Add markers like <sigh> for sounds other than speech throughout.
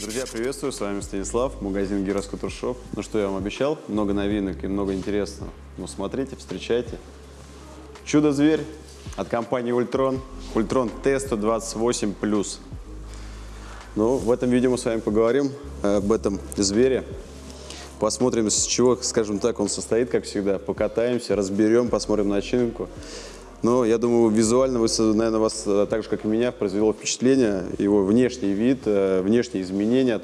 Друзья, приветствую, с вами Станислав, магазин Гироскутер. Ну что я вам обещал, много новинок и много интересного. Ну смотрите, встречайте. Чудо-зверь от компании Ультрон, Ультрон Т128+. Ну, в этом видео мы с вами поговорим об этом звере. Посмотрим, с чего, скажем так, он состоит, как всегда. Покатаемся, разберем, посмотрим начинку. Но я думаю, визуально, вы, наверное, вас э, так же, как и меня, произвело впечатление его внешний вид, э, внешние изменения от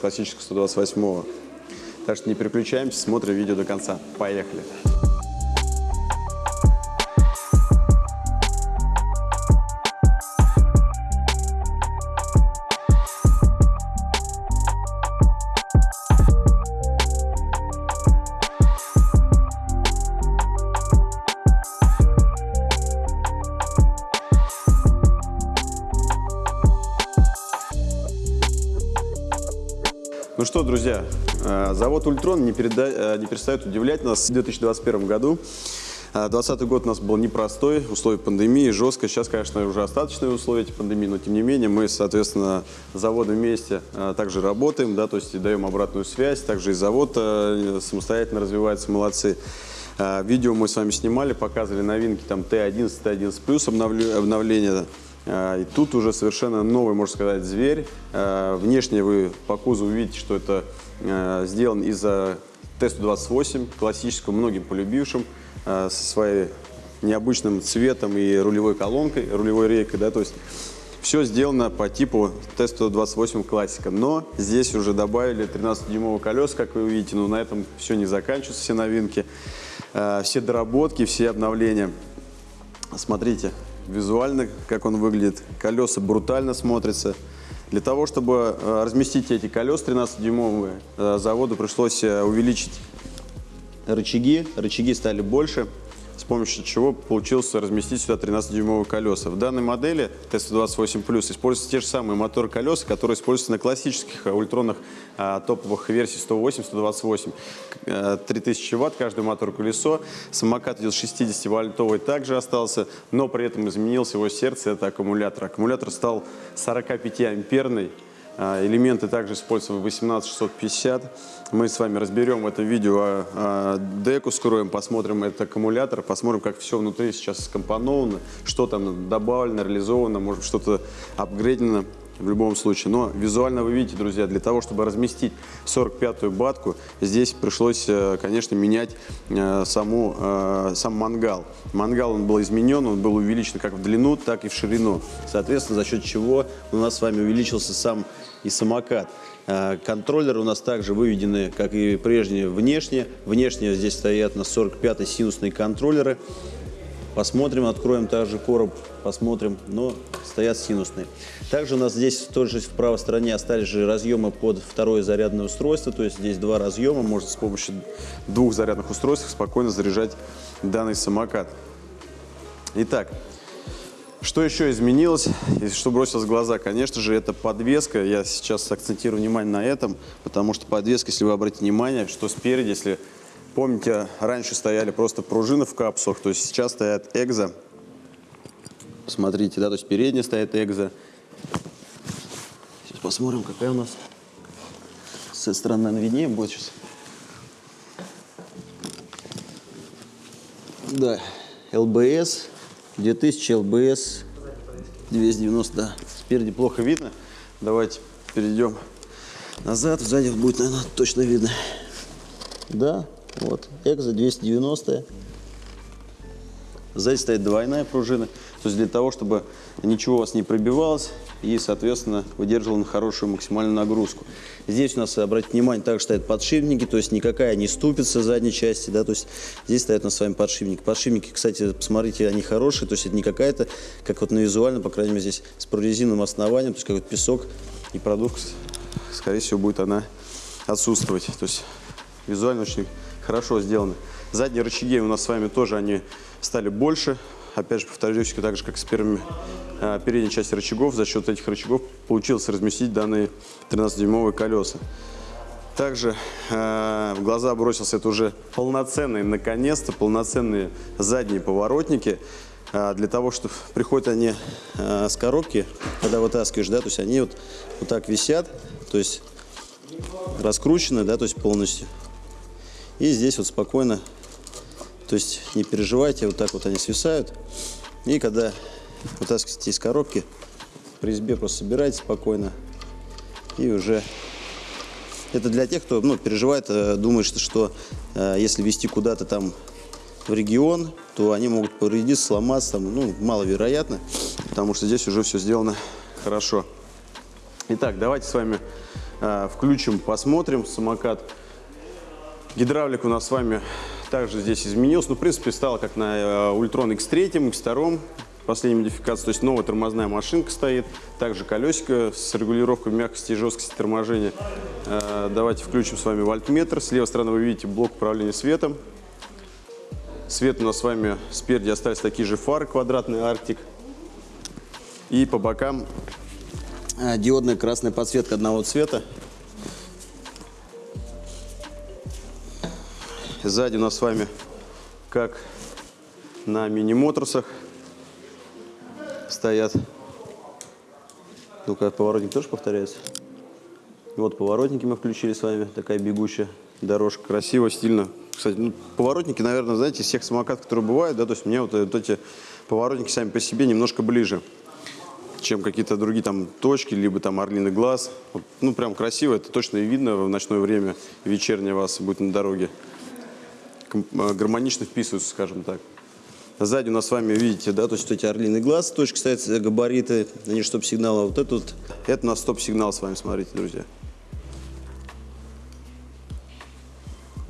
классического 128 -го. Так что не переключаемся, смотрим видео до конца. Поехали! Завод «Ультрон» не, переда... Э, не перестает удивлять нас в 2021 году. 2020 э, год у нас был непростой, условия пандемии, жестко. Сейчас, конечно, уже остаточные условия эти пандемии, но тем не менее мы, соответственно, заводом вместе также работаем, да, то есть даем обратную связь. Также и завод самостоятельно развивается, молодцы. Видео мы с вами снимали, показывали новинки, там Т11, Т11+, обновление а, и тут уже совершенно новый, можно сказать, зверь. Внешне вы по кузову видите, что это сделан из Т-128, классического, многим полюбившим, со своей необычным цветом и рулевой колонкой, рулевой рейкой, да, то есть все сделано по типу Т-128 классика, но здесь уже добавили 13-дюймовые колеса, как вы увидите, но на этом все не заканчивается, все новинки, все доработки, все обновления. Смотрите, визуально, как он выглядит. Колеса брутально смотрятся. Для того, чтобы э, разместить эти колеса 13-дюймовые, э, заводу пришлось э, увеличить рычаги. Рычаги стали больше помощью чего получилось разместить сюда 13-дюймовые колеса. В данной модели T128 Plus используются те же самые моторы колеса, которые используются на классических ультронных а, топовых версий 108-128. 3000 ватт каждый мотор колесо. Самокат идет 60-вольтовый, также остался, но при этом изменился его сердце, это аккумулятор. Аккумулятор стал 45-амперный. А, элементы также используются в 18650. Мы с вами разберем в этом видео а, а, деку, скроем, посмотрим этот аккумулятор, посмотрим, как все внутри сейчас скомпоновано, что там добавлено, реализовано, может что-то апгрейдено в любом случае. Но визуально вы видите, друзья, для того, чтобы разместить 45-ю батку, здесь пришлось, э, конечно, менять э, саму, э, сам мангал. Мангал он был изменен, он был увеличен как в длину, так и в ширину. Соответственно, за счет чего у нас с вами увеличился сам и самокат. Контроллеры у нас также выведены, как и прежние, внешне. Внешне здесь стоят на 45-й синусные контроллеры. Посмотрим, откроем также короб, посмотрим, но стоят синусные. Также у нас здесь тоже в правой стороне остались же разъемы под второе зарядное устройство, то есть здесь два разъема, можно с помощью двух зарядных устройств спокойно заряжать данный самокат. Итак, что еще изменилось и что бросилось в глаза? Конечно же, это подвеска. Я сейчас акцентирую внимание на этом, потому что подвеска, если вы обратите внимание, что спереди, если Помните, раньше стояли просто пружины в капсулах, то есть сейчас стоят экзо. Смотрите, да, то есть передняя стоит экзо. Сейчас посмотрим, какая у нас. С этой стороны, наверное, виднее будет сейчас. Да, ЛБС, 2000 ЛБС, 290, да. Спереди плохо видно. Давайте перейдем назад, сзади будет, наверное, точно видно. Да, вот, экзо 290. Сзади стоит двойная пружина. То есть для того, чтобы ничего у вас не пробивалось и, соответственно, выдерживал на хорошую максимальную нагрузку. Здесь у нас, обратите внимание, также стоят подшипники, то есть никакая не ступится задней части, да, то есть здесь стоят у нас с вами подшипники. Подшипники, кстати, посмотрите, они хорошие, то есть это не какая-то, как вот на визуально, по крайней мере, здесь с прорезиновым основанием, то есть какой-то песок и продукт, скорее всего, будет она отсутствовать. То есть визуально очень хорошо сделаны. Задние рычаги у нас с вами тоже они стали больше. Опять же, повторюсь, так же, как с первыми э, передней части рычагов, за счет этих рычагов получилось разместить данные 13-дюймовые колеса. Также э, в глаза бросился это уже полноценные, наконец-то, полноценные задние поворотники. Э, для того, что приходят они с коробки, когда вытаскиваешь, да, то есть они вот, вот так висят, то есть раскручены, да, то есть полностью. И здесь вот спокойно, то есть не переживайте, вот так вот они свисают. И когда вытаскиваете из коробки, при резьбе просто собираете спокойно. И уже это для тех, кто ну, переживает, э, думает, что, что э, если вести куда-то там в регион, то они могут повредиться, сломаться, там, ну, маловероятно, потому что здесь уже все сделано хорошо. Итак, давайте с вами э, включим, посмотрим самокат. Гидравлик у нас с вами также здесь изменился. Ну, в принципе, стало как на э, Ultron X3, X2, последней модификации. То есть новая тормозная машинка стоит. Также колесико с регулировкой мягкости и жесткости торможения. Э, давайте включим с вами вольтметр. С левой стороны вы видите блок управления светом. Свет у нас с вами спереди остались такие же фары, квадратный Арктик. И по бокам э, диодная красная подсветка одного цвета. Сзади у нас с вами, как на мини-моторсах, стоят. Ну-ка, поворотник тоже повторяется. Вот поворотники мы включили с вами. Такая бегущая дорожка. Красиво, стильно. Кстати, ну, поворотники, наверное, знаете, всех самокатов, которые бывают, да, то есть мне вот, вот эти поворотники сами по себе немножко ближе, чем какие-то другие там точки, либо там орлиный глаз. Вот, ну, прям красиво, это точно и видно в ночное время, вечернее вас будет на дороге. Э, гармонично вписываются, скажем так. Сзади у нас с вами, видите, да, то есть эти орлиный глаз, точки стоят, габариты, они стоп-сигналы. А вот это вот, это у нас стоп-сигнал с вами, смотрите, друзья.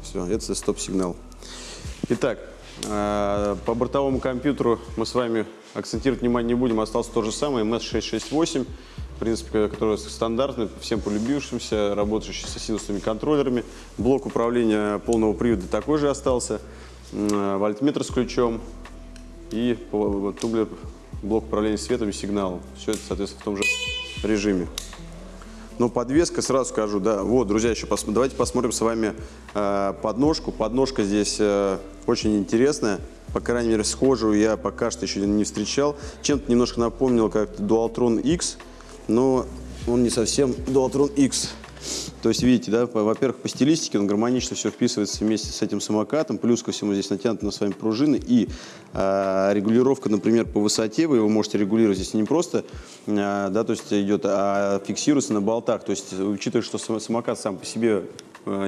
Все, это стоп-сигнал. Итак, э, по бортовому компьютеру мы с вами акцентировать внимание не будем, остался то же самое, MS668, в принципе, который стандартный, всем полюбившимся, работающий с синусными контроллерами. Блок управления полного привода такой же остался, э, вольтметр с ключом, и тумблер, блок управления светом и сигналом. Все это, соответственно, в том же режиме. Но подвеска, сразу скажу, да, вот, друзья, еще пос, давайте посмотрим с вами э, подножку. Подножка здесь э, очень интересная, по крайней мере, схожую я пока что еще не встречал. Чем-то немножко напомнил как Dualtron X, но он не совсем Dualtron X. То есть, видите, да, во-первых, по стилистике он гармонично все вписывается вместе с этим самокатом, плюс ко всему здесь натянуты на с вами пружины, и э, регулировка, например, по высоте, вы его можете регулировать здесь не просто, э, да, то есть идет, а фиксируется на болтах, то есть, учитывая, что самокат сам по себе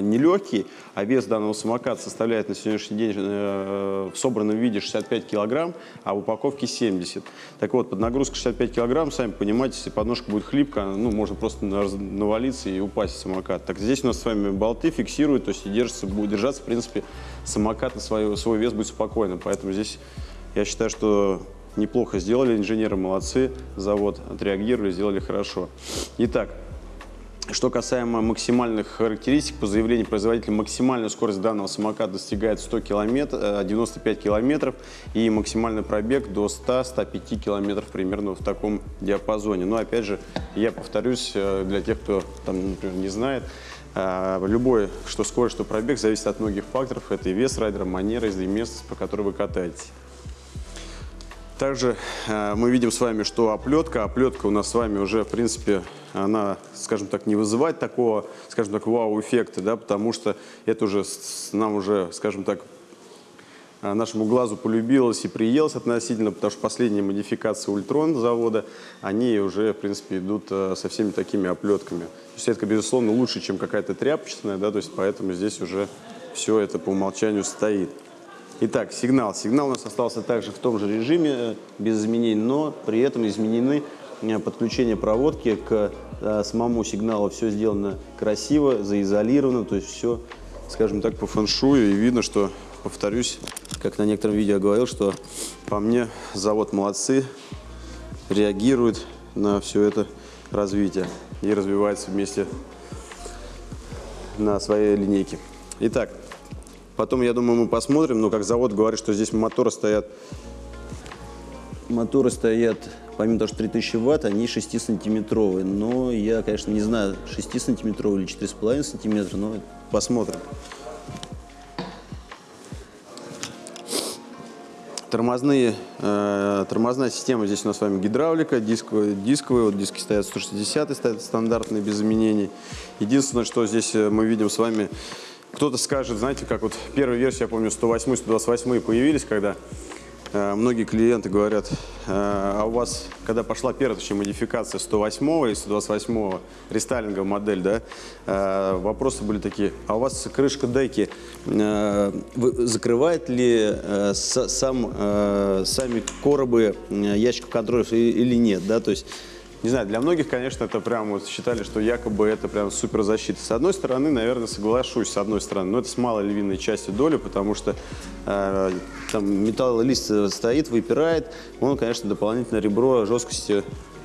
нелегкий, а вес данного самоката составляет на сегодняшний день э, в собранном виде 65 килограмм, а в упаковке 70. Так вот, под нагрузкой 65 килограмм, сами понимаете, если подножка будет хлипкая, ну, можно просто навалиться и упасть в самокат. Так здесь у нас с вами болты фиксируют, то есть держится, будет держаться, в принципе, самокат на свой, свой вес будет спокойно. Поэтому здесь я считаю, что неплохо сделали, инженеры молодцы, завод отреагировали, сделали хорошо. Итак, что касаемо максимальных характеристик, по заявлению производителя, максимальная скорость данного самоката достигает 100 км, 95 км и максимальный пробег до 100-105 км примерно в таком диапазоне. Но опять же, я повторюсь, э, для тех, кто там, например, не знает, э, любой, что скорость, что пробег, зависит от многих факторов. Это и вес райдера, манера, езды, место, по которой вы катаетесь. Также э, мы видим с вами, что оплетка, оплетка у нас с вами уже, в принципе, она, скажем так, не вызывает такого, скажем так, вау-эффекта, да, потому что это уже нам уже, скажем так, э, нашему глазу полюбилось и приелось относительно, потому что последние модификации Ультрон завода, они уже, в принципе, идут э, со всеми такими оплетками. То есть это, безусловно, лучше, чем какая-то тряпочная, да, то есть поэтому здесь уже все это по умолчанию стоит. Итак, сигнал. Сигнал у нас остался также в том же режиме, э, без изменений, но при этом изменены э, подключение проводки к э, самому сигналу. Все сделано красиво, заизолировано, то есть все, скажем так, по фэншую. И видно, что, повторюсь, как на некотором видео говорил, что по мне завод молодцы, реагирует на все это развитие и развивается вместе на своей линейке. Итак, Потом, я думаю, мы посмотрим, но как завод говорит, что здесь моторы стоят, моторы стоят, помимо того, что 3000 ватт, они 6-сантиметровые. Но я, конечно, не знаю, 6-сантиметровые или 4,5 сантиметра, но посмотрим. Тормозные, э, тормозная система, здесь у нас с вами гидравлика, дисковые, дисковые вот диски стоят 160 стоят стандартные, без изменений. Единственное, что здесь э, мы видим с вами, кто-то скажет, знаете, как вот первая версия, я помню, 108 128 появились, когда Э, многие клиенты говорят, э, а у вас, когда пошла первая точнее, модификация 108 и 128 рестайлинговая модель, да, э, вопросы были такие, а у вас крышка деки закрывает ли сам, сами коробы ящиков контроллеров или нет, да, то есть не знаю, для многих, конечно, это прям вот считали, что якобы это прям супер защита. С одной стороны, наверное, соглашусь, с одной стороны, но это с малой львиной частью доли, потому что э, там металлолист стоит, выпирает, он, конечно, дополнительное ребро жесткости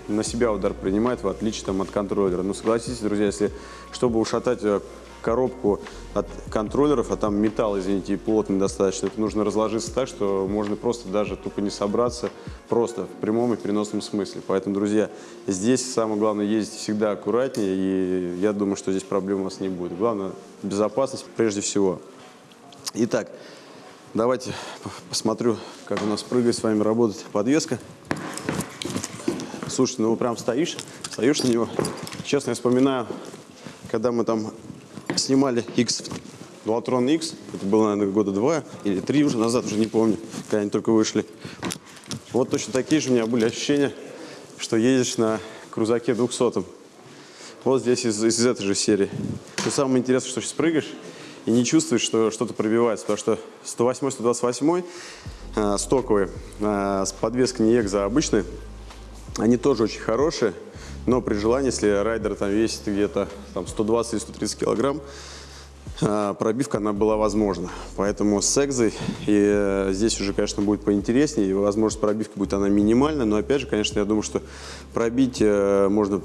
на себя удар принимает, в отличие там, от контроллера. Но согласитесь, друзья, если чтобы ушатать э, коробку от контроллеров, а там металл, извините, плотный достаточно, это нужно разложиться так, что можно просто даже тупо не собраться, просто в прямом и переносном смысле. Поэтому, друзья, здесь самое главное ездить всегда аккуратнее, и я думаю, что здесь проблем у вас не будет. Главное, безопасность прежде всего. Итак, давайте посмотрю, как у нас прыгает с вами работает подвеска. Слушайте, ну прям стоишь, стоишь на него. Честно, я вспоминаю, когда мы там снимали X, Dualtron X. Это было, наверное, года два или три уже назад, уже не помню, когда они только вышли. Вот точно такие же у меня были ощущения, что едешь на крузаке 200 Вот здесь из, из этой же серии. Но самое интересное, что сейчас прыгаешь и не чувствуешь, что что-то пробивается, потому что 108 128 э, стоковые, э, с подвеской не экзо, а обычные, они тоже очень хорошие, но при желании, если райдер там весит где-то 120-130 килограмм, а, пробивка она была возможна. Поэтому с экзой и э, здесь уже, конечно, будет поинтереснее, и возможность пробивки будет она минимальная, но опять же, конечно, я думаю, что пробить э, можно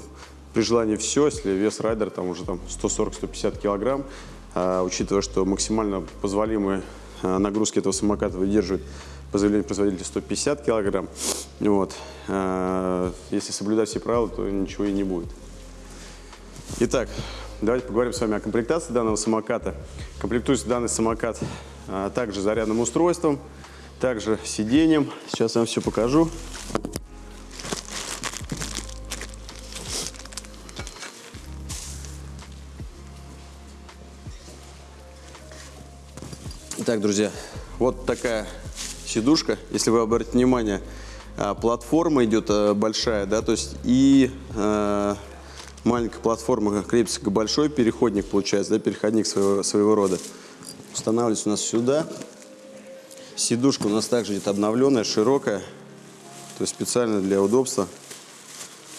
при желании все, если вес райдера там уже там 140-150 килограмм, а, учитывая, что максимально позволимые а, нагрузки этого самоката выдерживают по заявлению производителя 150 килограмм. Вот. А, если соблюдать все правила, то ничего и не будет. Итак, давайте поговорим с вами о комплектации данного самоката. Комплектуется данный самокат а, также зарядным устройством, также сиденьем. Сейчас я вам все покажу. Итак, друзья, вот такая сидушка. Если вы обратите внимание, а, платформа идет а, большая, да, то есть и э, маленькая платформа крепится к большой переходник, получается, да, переходник своего, своего рода. Устанавливается у нас сюда. Сидушка у нас также идет обновленная, широкая, то есть специально для удобства.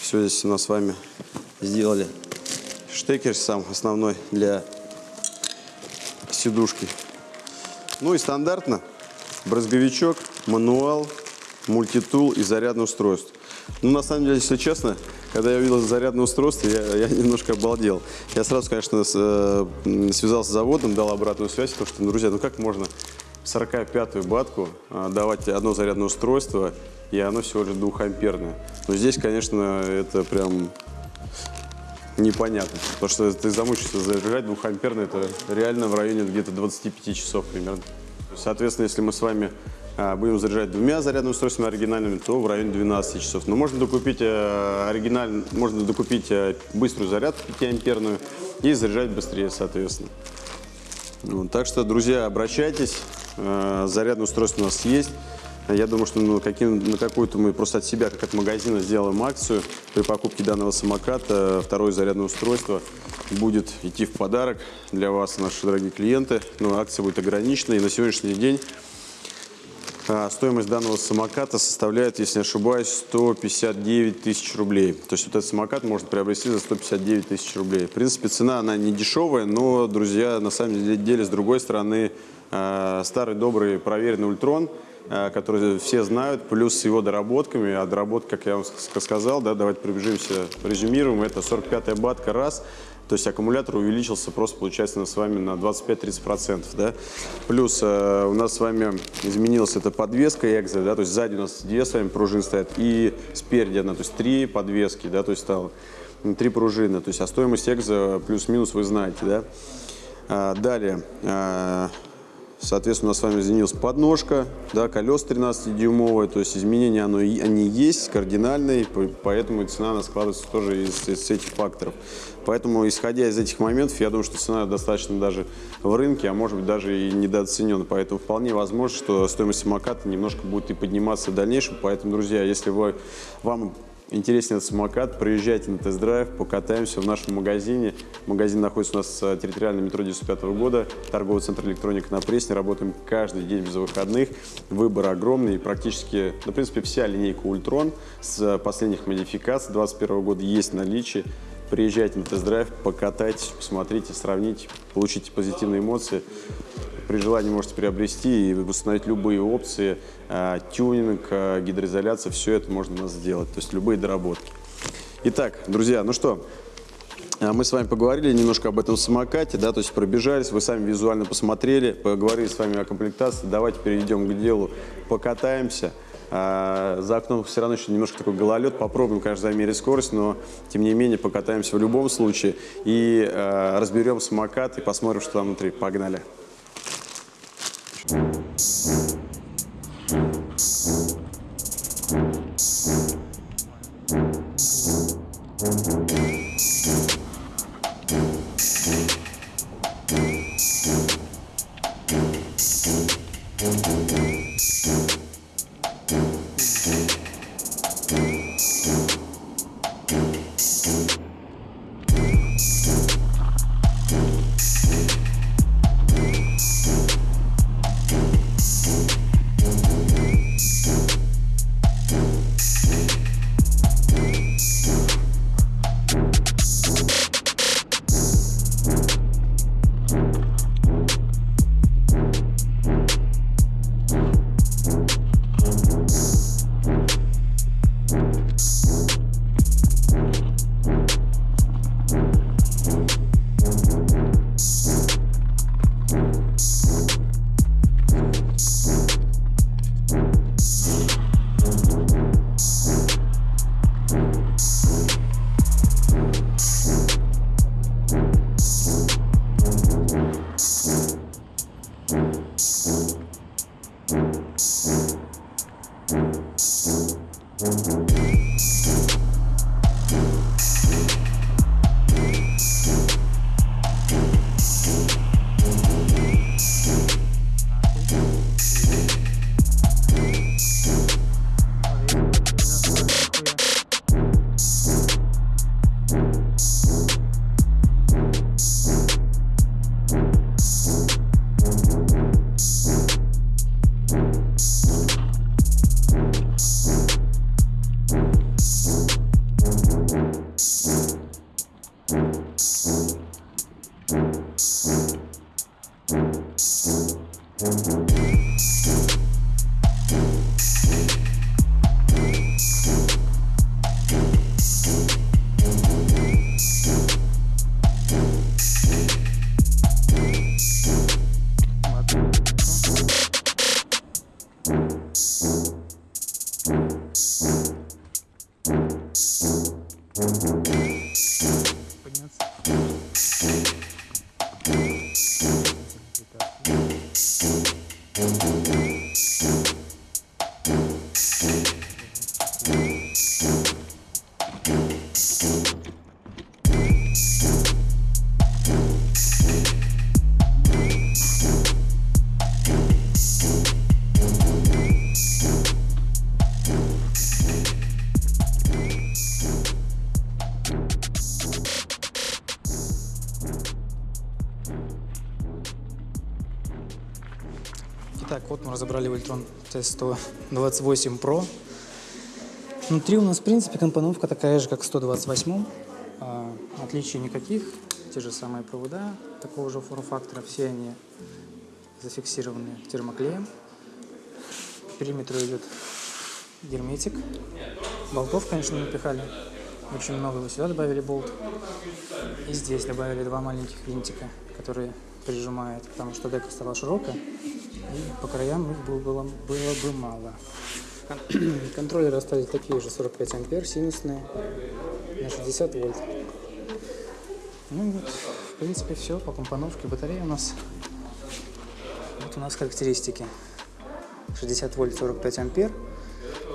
Все здесь у нас с вами сделали. Штекер сам основной для сидушки. Ну и стандартно брызговичок, мануал, мультитул и зарядное устройство. Ну, на самом деле, если честно, когда я увидел зарядное устройство, я, я немножко обалдел. Я сразу, конечно, с, э, связался с заводом, дал обратную связь, потому что, ну, друзья, ну как можно 45-ю батку э, давать одно зарядное устройство, и оно всего лишь двухамперное. Но здесь, конечно, это прям непонятно, потому что ты замучишься заряжать двухамперное, это реально в районе где-то 25 часов примерно. Соответственно, если мы с вами а, будем заряжать двумя зарядными устройствами оригинальными, то в районе 12 часов. Но можно докупить, э, оригиналь... можно докупить э, быструю зарядку 5-амперную и заряжать быстрее, соответственно. Вот, так что, друзья, обращайтесь. Э, зарядное устройство у нас есть. Я думаю, что ну, каким, на какую-то мы просто от себя, как от магазина, сделаем акцию. При покупке данного самоката второе зарядное устройство будет идти в подарок для вас, наши дорогие клиенты. Но акция будет ограничена. И на сегодняшний день а, стоимость данного самоката составляет, если не ошибаюсь, 159 тысяч рублей. То есть вот этот самокат можно приобрести за 159 тысяч рублей. В принципе, цена она не дешевая, но, друзья, на самом деле, с другой стороны, а, старый добрый проверенный ультрон – который все знают, плюс с его доработками. А доработка, как я вам сказал, да, давайте пробежимся, резюмируем, это 45-я батка раз, то есть аккумулятор увеличился просто, получается, с вами на 25-30%. Да? Плюс э, у нас с вами изменилась эта подвеска экзо, да, то есть сзади у нас две с вами пружины стоят, и спереди одна, то есть три подвески, да, то есть стало три пружины. То есть а стоимость экзо плюс-минус вы знаете. Да? А, далее. А, Соответственно, у нас с вами изменилась подножка, да, колес 13-дюймовые, то есть изменения оно, они есть, кардинальные, поэтому цена она складывается тоже из, из этих факторов. Поэтому, исходя из этих моментов, я думаю, что цена достаточно даже в рынке, а может быть даже и недооценена. Поэтому вполне возможно, что стоимость самоката немножко будет и подниматься в дальнейшем. Поэтому, друзья, если вы, вам интереснее этот самокат, приезжайте на тест-драйв, покатаемся в нашем магазине. Магазин находится у нас в территориальном метро 95 года, торговый центр электроника на Пресне. Работаем каждый день без выходных. Выбор огромный. Практически, ну, в принципе, вся линейка Ультрон с последних модификаций 2021 года есть в наличии. Приезжайте на тест-драйв, покатайтесь, посмотрите, сравните, получите позитивные эмоции. При желании можете приобрести и установить любые опции, э, тюнинг, э, гидроизоляция, все это можно у нас сделать, то есть любые доработки. Итак, друзья, ну что, э, мы с вами поговорили немножко об этом самокате, да, то есть пробежались, вы сами визуально посмотрели, поговорили с вами о комплектации. Давайте перейдем к делу, покатаемся. За окном все равно еще немножко такой гололед. Попробуем, конечно, замерить скорость, но тем не менее покатаемся в любом случае. И разберем самокат и посмотрим, что там внутри. Погнали. Так, вот мы разобрали Вольтрон T128 Pro. Внутри у нас, в принципе, компоновка такая же, как в 128. А, отличий никаких. Те же самые провода такого же форм-фактора. Все они зафиксированы термоклеем. По периметру идет герметик. Болтов, конечно, напихали. Очень много. Вот сюда добавили болт. И здесь добавили два маленьких винтика, которые прижимают, потому что дека стала широкая и по краям их было, было, было бы мало. <clears throat> Контроллеры остались такие же, 45 ампер, синусные, на 60 вольт. Ну вот, в принципе, все по компоновке. Батарея у нас вот у нас характеристики. 60 вольт 45 ампер,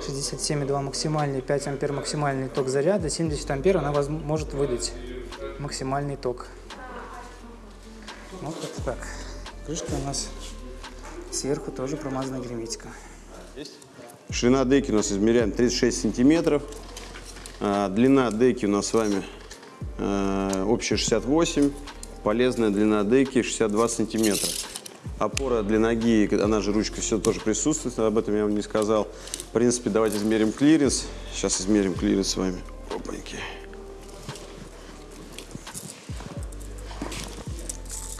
67,2 максимальный, 5 ампер максимальный ток заряда, 70 ампер она может выдать максимальный ток. Вот как-то так. Крышка у нас сверху тоже промазана герметиком. Ширина деки у нас измеряем 36 сантиметров. А, Длина деки у нас с вами э, общая 68. Полезная длина деки 62 сантиметра. Опора для ноги, она же ручка, все тоже присутствует, об этом я вам не сказал. В принципе, давайте измерим клиренс. Сейчас измерим клиренс с вами. Опаньки.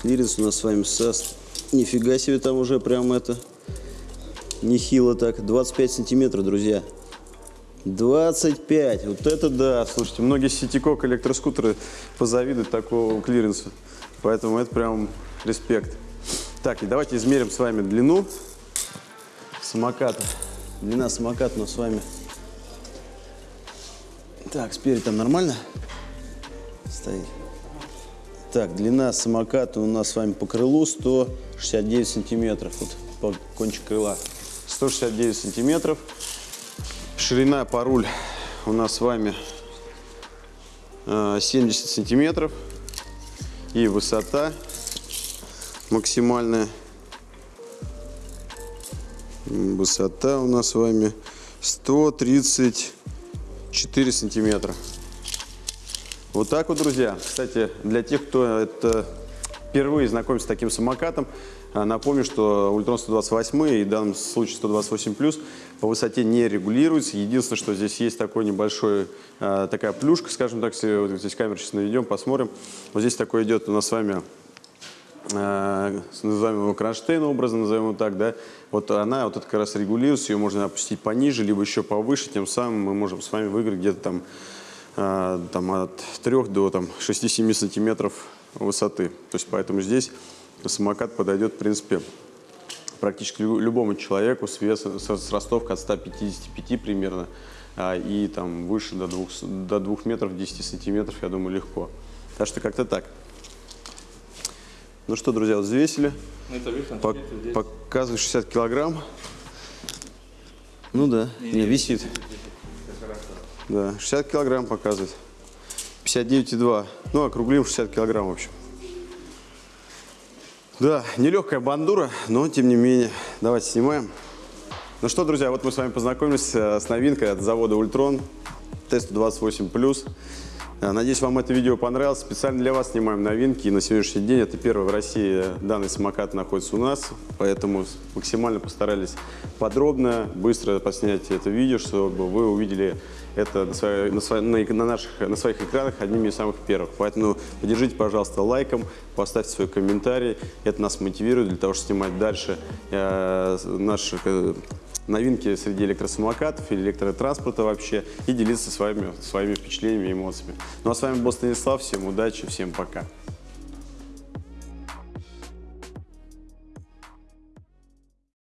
Клиренс у нас с вами со... Нифига себе там уже прям это... Нехило так. 25 сантиметров, друзья. 25. Вот это да. Слушайте, многие citycoco электроскутеры позавидуют такого клиренса. Поэтому это прям респект. Так, и давайте измерим с вами длину самоката. Длина самоката у нас с вами. Так, спереди там нормально стоит? Так, длина самоката у нас с вами по крылу 169 сантиметров. Вот по кончик крыла. 169 сантиметров. Ширина по руль у нас с вами э, 70 сантиметров. И высота максимальная. Высота у нас с вами 134 сантиметра. Вот так вот, друзья. Кстати, для тех, кто это впервые знакомится с таким самокатом, а, напомню, что Ультрон 128 и в данном случае 128 плюс по высоте не регулируется. Единственное, что здесь есть такой небольшой, а, такая плюшка, скажем так, если вот здесь камеру сейчас наведем, посмотрим. Вот здесь такой идет у нас с вами назовем его кронштейн образно, назовем его так, да, вот она вот это как раз регулируется, ее можно опустить пониже, либо еще повыше, тем самым мы можем с вами выиграть где-то там, э, там от 3 до там, 6-7 сантиметров высоты. То есть поэтому здесь самокат подойдет, в принципе, практически лю- любому человеку с весом, с ростовкой от 155 примерно, а, и там выше до 2, до 2 метров 10 сантиметров, я думаю, легко. Так что как-то так. Ну что, друзья, вот взвесили. Пок- показывает 60 килограмм. Ну да, не, висит. Да, 60 килограмм показывает. 59,2. Ну, округлим 60 килограмм, в общем. Да, нелегкая бандура, но тем не менее. Давайте снимаем. Ну что, друзья, вот мы с вами познакомились э, с новинкой от завода Ультрон Т-128+. Э, Надеюсь, вам это видео понравилось. Специально для вас снимаем новинки. И на сегодняшний день это первый в России данный самокат находится у нас. Поэтому максимально постарались подробно, быстро поснять это видео, чтобы вы увидели это на, своей- на, своей- на наших, на своих экранах одними из самых первых. Поэтому поддержите, пожалуйста, лайком, поставьте свой комментарий. Это нас мотивирует для того, чтобы снимать дальше э, наши э, новинки среди электросамокатов или электротранспорта вообще и делиться с вами своими впечатлениями и эмоциями. Ну а с вами был Станислав. Всем удачи, всем пока.